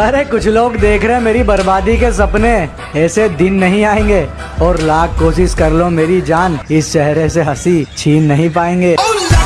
अरे, कुछ लोग देख रहे हैं मेरी बर्बादी के सपने। ऐसे दिन नहीं आएँगे। और लाख कोशिश कर लो मेरी जान। इस चेहरे से हँसी छीन नहीं पाएँगे। oh,